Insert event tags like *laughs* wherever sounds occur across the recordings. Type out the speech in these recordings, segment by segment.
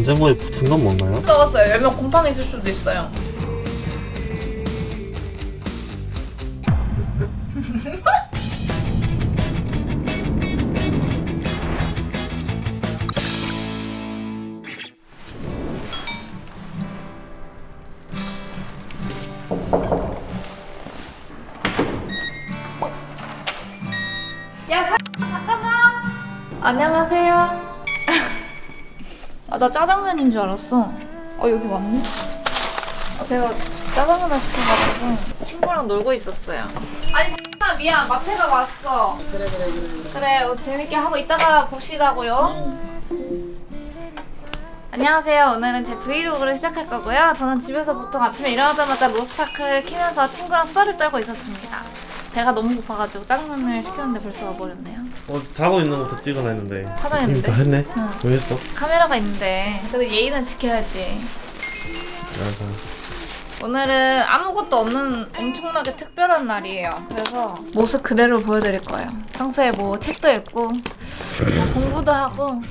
냉장고에 붙은 건 뭔가요? 써봤어요. 열면 곰팡이 있을 수도 있어요. *laughs* 안녕하세요. 아, 나 짜장면인 줄 알았어. 어, 여기 맞네? 아, 제가 짜장면을 시켜가지고 친구랑 놀고 있었어요. 아니, 나 미안. 마트가 왔어. 그래, 그래, 그래. 그래, 어, 재밌게 하고 있다가 봅시다고요. 안녕하세요. 오늘은 제 브이로그를 시작할 거고요. 저는 집에서 보통 아침에 일어나자마자 로스타크를 키면서 친구랑 수다를 떨고 있었습니다. 배가 너무 고파가지고 짜장면을 시켰는데 벌써 와버렸네요. 어 자고 있는 것도 찍어놔 했는데 화장했는데? 다 했네? 응. 왜 했어? 카메라가 있는데 그래도 예의는 지켜야지. 알아서 오늘은 아무것도 없는 엄청나게 특별한 날이에요. 그래서 모습 그대로 보여드릴 거예요. 평소에 뭐 책도 읽고 뭐 공부도 하고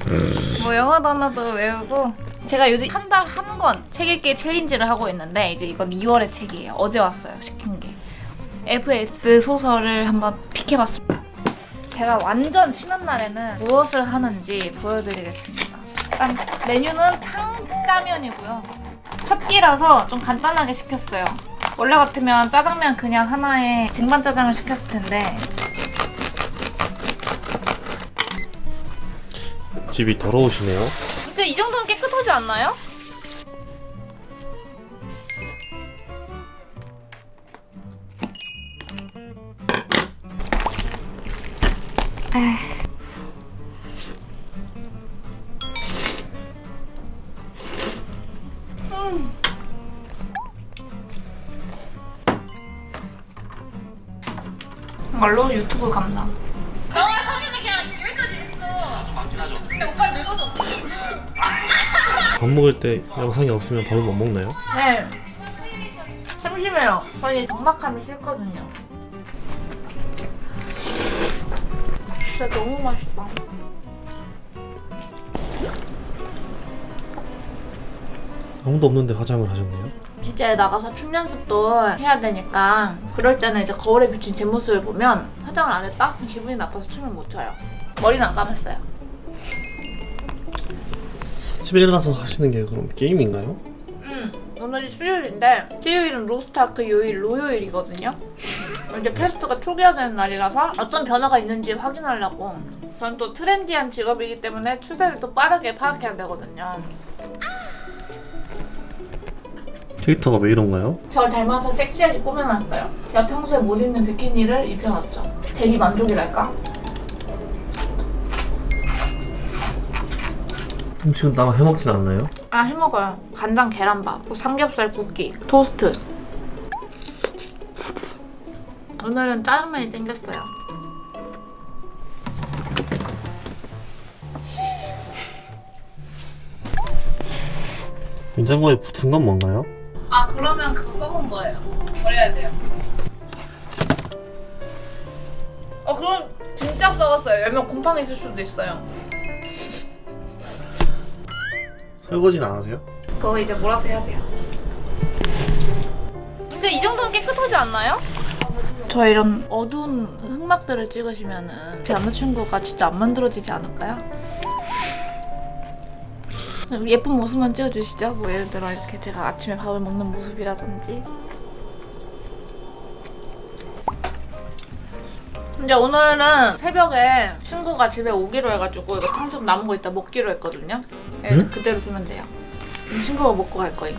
뭐 영어 단어도 외우고 제가 요즘 한 달 한 권 책 읽기 챌린지를 하고 있는데 이제 이건 2월의 책이에요. 어제 왔어요. 시킨 게. FS 소설을 한번 픽해봤습니다. 제가 완전 쉬는 날에는 무엇을 하는지 보여드리겠습니다. 일단 메뉴는 탕짜면이고요. 첫 끼라서 좀 간단하게 시켰어요. 원래 같으면 짜장면 그냥 하나에 쟁반짜장을 시켰을 텐데 집이 더러우시네요 근데 이 정도면 깨끗하지 않나요? 말로 유튜브 감상. 밥 먹을 때 영상이 없으면 밥을 못 먹나요? 네. 심심해요. 저희 적막함이 싫거든요. 진짜 너무 맛있다. 아무도 없는데 화장을 하셨네요 이제 나가서 춤 연습도 해야 되니까 그럴 때는 이제 거울에 비친 제 모습을 보면 화장을 안 했다? 기분이 나빠서 춤을 못 춰요. 머리는 안 감았어요. 집에 일어나서 하시는 게 그럼 게임인가요? 음, 오늘이 수요일인데 수요일은 로스타크 요일 로요일이거든요. 이제 캐스트가 초기화 되는 날이라서 어떤 변화가 있는지 확인하려고 전 또 트렌디한 직업이기 때문에 추세를 또 빠르게 파악해야 되거든요. 캐릭터가 왜 이런가요? 저를 닮아서 섹시하게 꾸며놨어요. 제가 평소에 못 입는 비키니를 입혀놨죠. 대리 만족이랄까? 음식은 따로 해먹진 않나요? 아 해먹어요. 간장 계란밥, 뭐 삼겹살 굽기, 토스트. 오늘은 짜장면이 땡겼어요. 냉장고에 붙은 건 뭔가요? 아 그러면 그거 써본 거예요. 버려야 돼요. 어 그건 진짜 썩었어요. 열면 곰팡이 있을 수도 있어요. 설거지는 안 하세요? 그거 이제 몰아서 해야 돼요. 근데 이 정도면 깨끗하지 않나요? 저 이런 어두운 흑막들을 찍으시면 은 제 남자친구가 진짜 안 만들어지지 않을까요? 좀 예쁜 모습만 찍어주시죠. 뭐 예를 들어 이렇게 제가 아침에 밥을 먹는 모습이라든지. 이제 오늘은 새벽에 친구가 집에 오기로 해가지고 이거 탕수육 남은 거 있다 먹기로 했거든요. 응? 그대로 두면 돼요. 친구가 먹고 갈 거예요.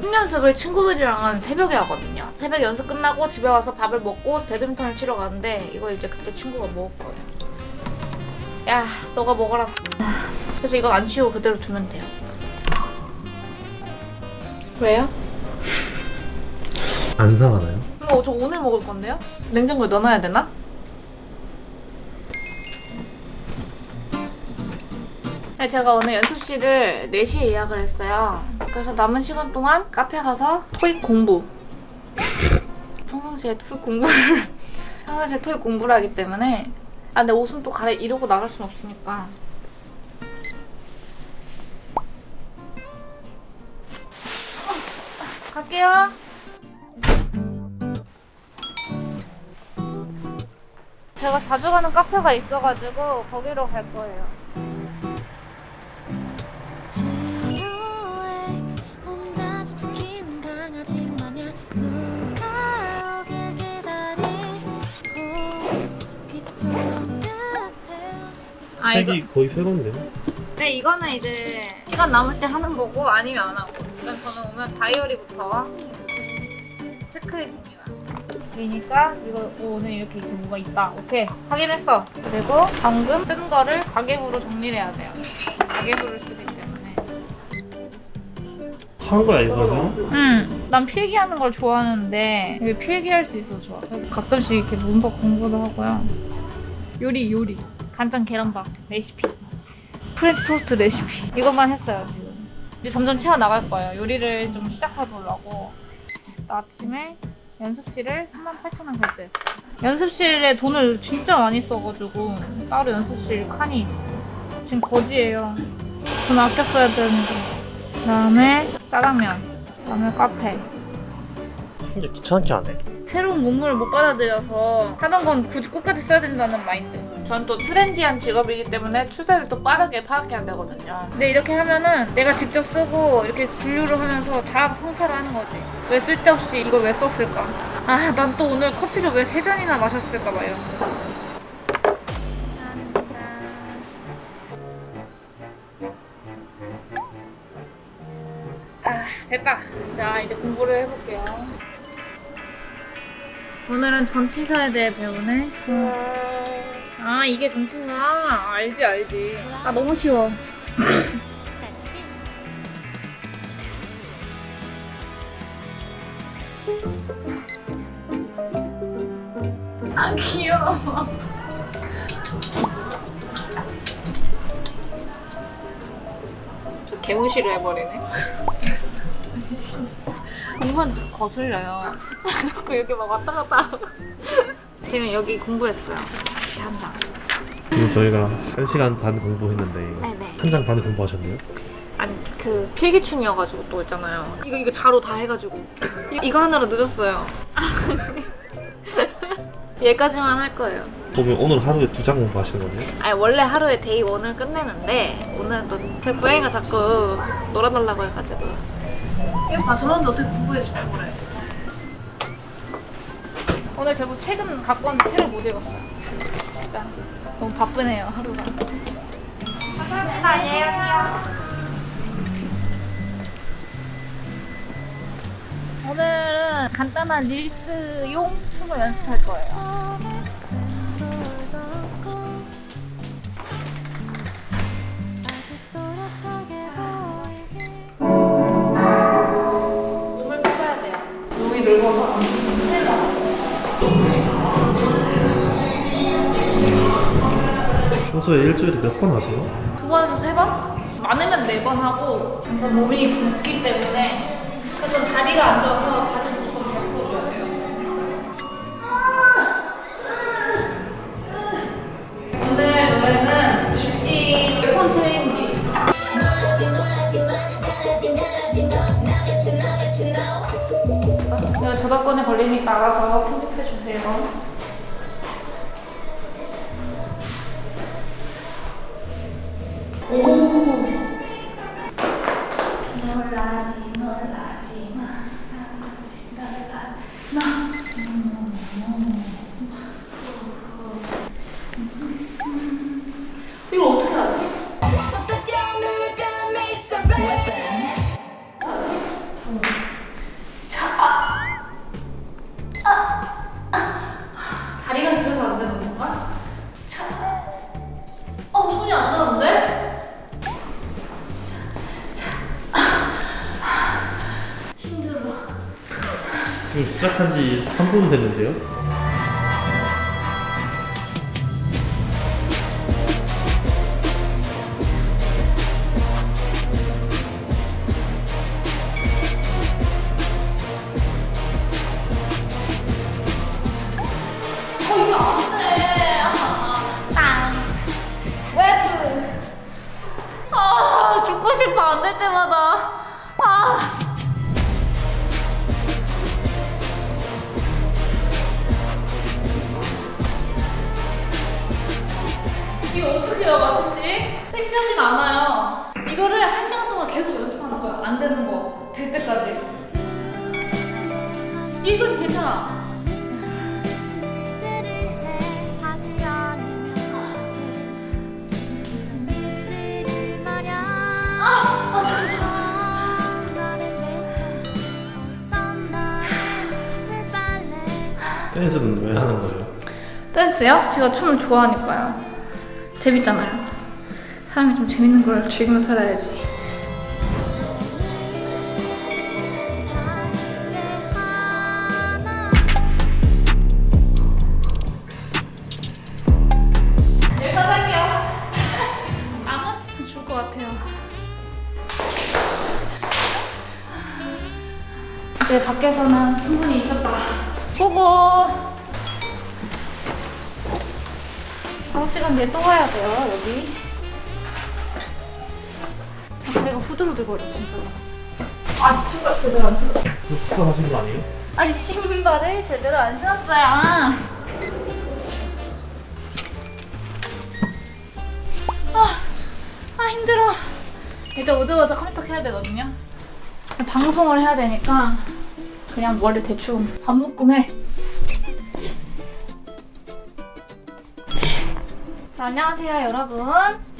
춤 연습을 친구들이랑은 새벽에 하거든요. 새벽 연습 끝나고 집에 와서 밥을 먹고 배드민턴을 치러 가는데 이거 이제 그때 친구가 먹을 거예요. 야, 너가 먹어라. 그래서 이건 안 치우고 그대로 두면 돼요. 왜요? *laughs* 안 상하나요? 이거 저 오늘 먹을 건데요? 냉장고에 넣어놔야 되나? 네, 제가 오늘 연습실을 4시에 예약을 했어요. 그래서 남은 시간 동안 카페 가서 토익 공부. 평상시에 토익 공부를 *laughs* 평상시에 토익 공부를 하기 때문에 아 근데 옷은 또 갈아 이러고 나갈 순 없으니까. 갈게요. 제가 자주 가는 카페가 있어가지고 거기로 갈 거예요. 아 이거 거의 새로운데요? 네 이거는 이제 시간 남을 때 하는 거고 아니면 안 하고 일단 저는 오늘 다이어리부터 체크해 줍니다. 그러니까 이거 오늘 이렇게 경우가 있다. 오케이 확인했어. 그리고 방금 쓴 거를 가계부로 정리를 해야 돼요. 가계부를 쓰기 때문에. 한 거야 이거는? 응, 난 필기하는 걸 좋아하는데 이게 필기할 수 있어서 좋아. 가끔씩 이렇게 문법 공부도 하고요. 요리 요리 간장 계란밥 레시피 프렌치 토스트 레시피 이것만 했어요 지금. 이제 점점 채워 나갈 거예요. 요리를 좀 시작해 보려고. 아침에 연습실을 38,000원 결제했어요. 연습실에 돈을 진짜 많이 써가지고 따로 연습실 칸이 있어요. 지금 거지예요. 돈 아껴 써야 되는데. 그 다음에 짜장면, 그 다음에 카페. 근데 귀찮게 안 해. 새로운 문물을 못 받아들여서 하던 건 굳이 끝까지 써야 된다는 마인드. 전 또 트렌디한 직업이기 때문에 추세를 또 빠르게 파악해야 되거든요. 근데 이렇게 하면은 내가 직접 쓰고 이렇게 분류를 하면서 자아 성찰을 하는 거지. 왜 쓸데없이 이걸 왜 썼을까? 아, 난 또 오늘 커피를 왜 세 잔이나 마셨을까 봐 이런 거. 아, 됐다. 자, 이제 공부를 해볼게요. 오늘은 전치사에 대해 배우네. 어. 아 이게 전치사 알지 알지. 아 너무 쉬워. *laughs* 아 귀여워. 저 개무시를 해버리네. 진짜. 공부한 적 거슬려요. *laughs* 그 여기 막 왔다 갔다 하고. 지금 여기 공부했어요. 이렇게 한다. 지금 저희가 1시간 반 공부했는데 네네. 한 장 반 공부하셨네요? 아니 그 필기충이어가지고 또 있잖아요. 이거 이거 자로 다 해가지고 이- 이거 하느라 늦었어요. *laughs* 얘까지만 할 거예요. 그러면 오늘 하루에 두 장 공부하시는 거네요? 아니 원래 하루에 Day 1을 끝내는데 오늘 또 제 고양이가 자꾸 놀아달라고 해가지고 이거 봐 저런데 어떻게 공부에 집중을 해 오늘 결국 책은 갖고 왔는데 책을 못 읽었어요 진짜. 너무 바쁘네요 하루가. 감사합니다 안녕히 가세요. 오늘은 간단한 릴스용 춤을 연습할 거예요 평소에 일주일에 몇 번 하세요? 두 번에서 세 번? 많으면 네 번 하고 몸이 붓기 때문에 그래서 다리가 안 좋아서 다리 무조건 잘 풀어줘야 돼요. 오늘 노래는 있지 폰 챌린지. 저작권에 걸리니까 알아서 편집해 주세요. 놀 시작한 지 3분 됐는데요? 댄스는 왜 하는 거예요? 댄스요? 제가 춤을 좋아하니까요. 재밌잖아요. 사람이 좀 재밌는 걸 즐기면서 살아야지. 밖에서는 충분히 있었다. 고고. 한 시간 뒤에 또 와야 돼요, 여기. 아, 다리가 후들후들거려, 진짜로. 아, 신발 제대로 안 신었어. 속상하신 거 아니에요? 아니, 신발을 제대로 안 신었어요. 아, 아 힘들어. 일단 오자마자 컴퓨터 켜야 되거든요. 방송을 해야 되니까 그냥 머리 대충 밥 묶음해. 자, 안녕하세요 여러분.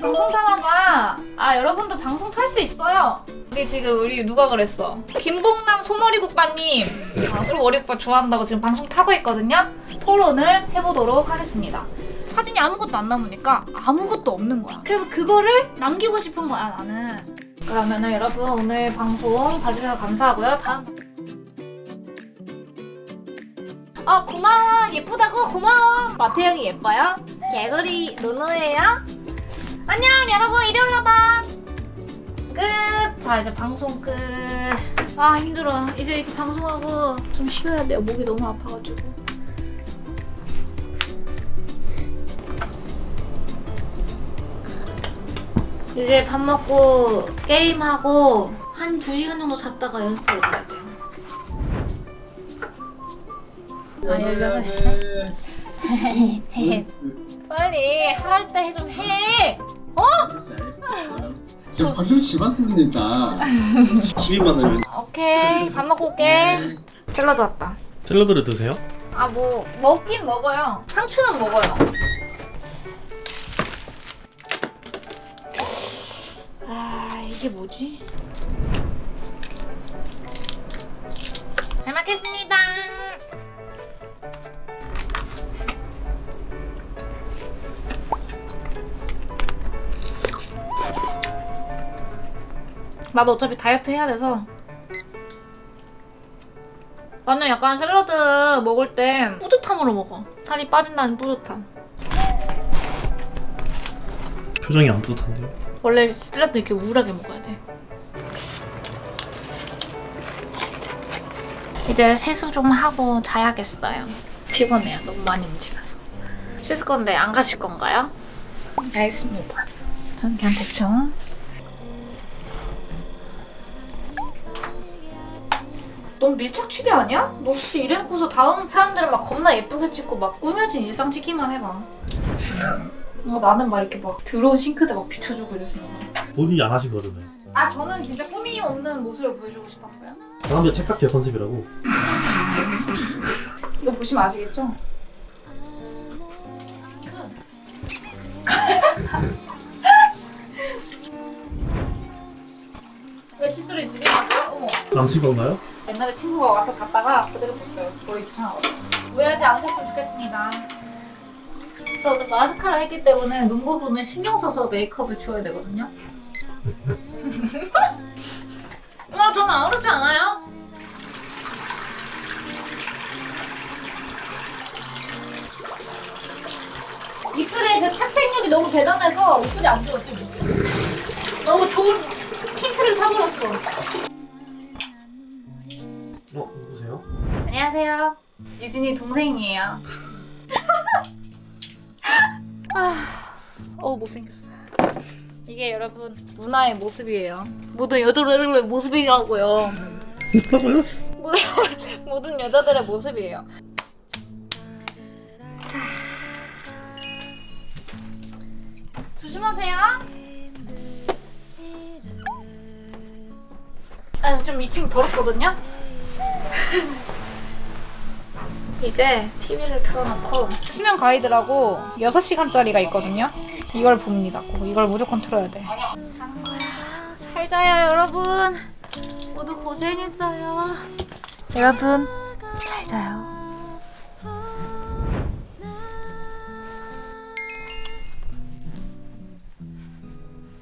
방송 타나봐. 아 여러분도 방송 탈 수 있어요. 근데 지금 우리 누가 그랬어? 김봉남 소머리국밥님. 아, 소머리국밥 좋아한다고 지금 방송 타고 있거든요. 토론을 해보도록 하겠습니다. 사진이 아무것도 안 남으니까 아무것도 없는 거야. 그래서 그거를 남기고 싶은 거야 나는. 그러면은 여러분 오늘 방송 봐주셔서 감사하고요. 다음 아 고마워 예쁘다고 고마워 마태 형이 예뻐요? 개소리 노노예요? 안녕 여러분 이리 올라봐 끝! 자 이제 방송 끝. 아 힘들어. 이제 이렇게 방송하고 좀 쉬어야 돼요. 목이 너무 아파가지고. 이제 밥 먹고 게임하고 한 2시간 정도 잤다가 연습하러 가야 돼 아 16시간? 빨리 할 때 좀 해! 어? 지금 방송 집 왔습니다. 12만 원. 오케이 밥 먹고 올게 샐러드 왔다 샐러드를 드세요? 아 뭐 먹긴 먹어요 상추는 먹어요 아 이게 뭐지? 잘 먹겠습니다 나도 어차피 다이어트 해야 돼서 나는 약간 샐러드 먹을 땐 뿌듯함으로 먹어. 살이 빠진다는 뿌듯함. 표정이 안 뿌듯한데요? 원래 샐러드 이렇게 우울하게 먹어야 돼. 이제 세수 좀 하고 자야겠어요. 피곤해요. 너무 많이 움직여서. 씻을 건데 안 가실 건가요? 알겠습니다. 전 그냥 대충. 넌 밀착 취재 아니야? 너 혹시 이래놓고서 다음 사람들은 막 겁나 예쁘게 찍고 막 꾸며진 일상 찍기만 해봐. 어, 나는 막 이렇게 막 들어온 싱크대 막 비춰주고 이랬어. 본인이 안 하신 거잖아요. 아 저는 진짜 꾸밈 없는 모습을 보여주고 싶었어요. 사람들 착각해 컨셉이라고. *laughs* 이거 보시면 아시겠죠? *laughs* 왜 칫솔이 두개 맞아요? 어머 남친 건가요? 옛날에 친구가 와서 갔다가 그대로 뒀어요. 머리 귀찮아가지고. 오해하지 않으셨으면 좋겠습니다. 저 오늘 마스카라 했기 때문에 눈 부분은 신경 써서 메이크업을 지워야 되거든요. 아, *laughs* 저는 아무렇지 않아요. 입술의 그 착색력이 너무 대단해서 입술이 안 좋았지. 너무 좋은 틴트를 사들었어. 어 누구세요? 안녕하세요. 유진이 동생이에요. *laughs* 아, 어 못생겼어. 이게 여러분 누나의 모습이에요. 모든 여자들의 모습이라고요. 뭐라고요? 모든, 여자들의 모습이에요. 자, 조심 조심하세요. 아, 좀 2층 더럽거든요? 이제 TV를 틀어놓고 수면 가이드라고 6시간짜리가 있거든요? 이걸 봅니다. 꼭 이걸 무조건 틀어야 돼. 자는 거야. 잘 자요, 여러분. 모두 고생했어요. 여러분, 잘 자요.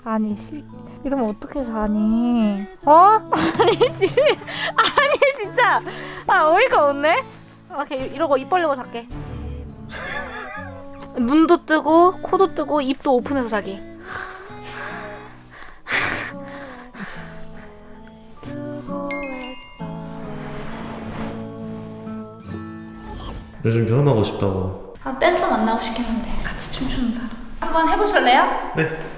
아니 씨 이러면 어떻게 자니? 어? *laughs* 아니 씨 아니 진짜 아 어이가 없네. 오케이 이러고 입 벌리고 잘게. 눈도 뜨고 코도 뜨고 입도 오픈해서 자기. 요즘 결혼하고 싶다고. 아 댄서 만나고 싶겠는데 같이 춤추는 사람. 한번 해보실래요? 네.